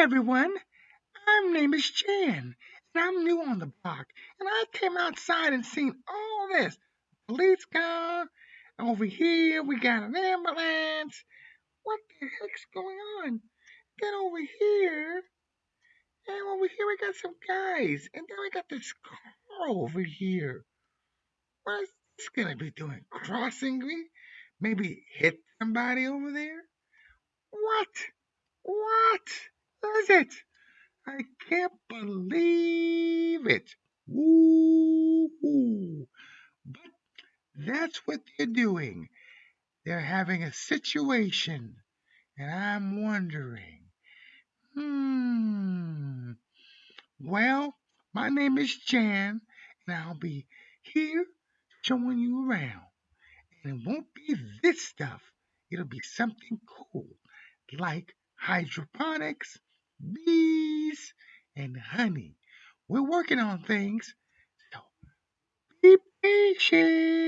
everyone. My name is Jan, and I'm new on the block. And I came outside and seen all this. Police car. Over here, we got an ambulance. What the heck's going on? Then over here, and over here we got some guys. And then we got this car over here. What is this gonna be doing? Crossing me? Maybe hit somebody over there? What? What is it? I can't believe it. Woo! But that's what they're doing. They're having a situation, and I'm wondering, hmm. Well, my name is Jan, and I'll be here showing you around. And it won't be this stuff. It'll be something cool, like hydroponics, bees, and honey. We're working on things, so be patient.